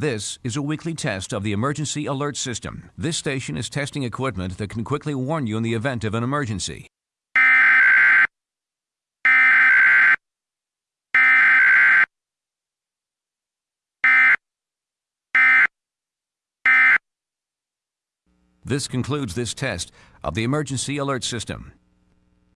This is a weekly test of the Emergency Alert System. This station is testing equipment that can quickly warn you in the event of an emergency. This concludes this test of the Emergency Alert System.